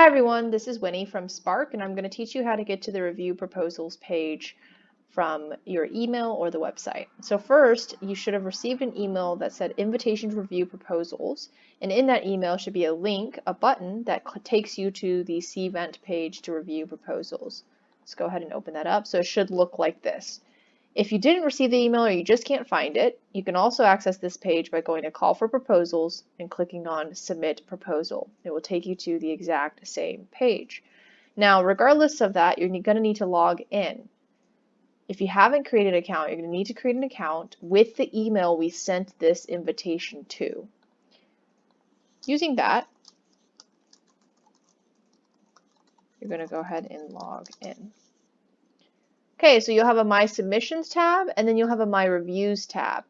Hi everyone, this is Winnie from Spark and I'm going to teach you how to get to the review proposals page from your email or the website. So first, you should have received an email that said invitation to review proposals and in that email should be a link, a button that takes you to the Cvent page to review proposals. Let's go ahead and open that up. So it should look like this. If you didn't receive the email or you just can't find it, you can also access this page by going to Call for Proposals and clicking on Submit Proposal. It will take you to the exact same page. Now, regardless of that, you're going to need to log in. If you haven't created an account, you're going to need to create an account with the email we sent this invitation to. Using that, you're going to go ahead and log in. Okay, so you'll have a My Submissions tab, and then you'll have a My Reviews tab.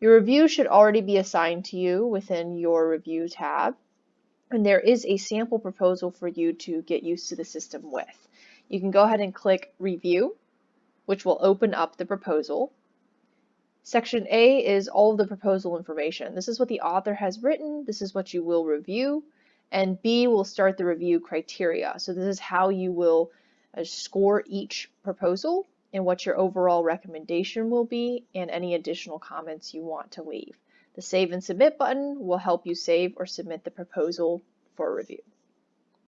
Your review should already be assigned to you within your Review tab, and there is a sample proposal for you to get used to the system with. You can go ahead and click Review, which will open up the proposal. Section A is all of the proposal information. This is what the author has written, this is what you will review, and B will start the review criteria. So this is how you will score each proposal and what your overall recommendation will be and any additional comments you want to leave. The Save and Submit button will help you save or submit the proposal for review.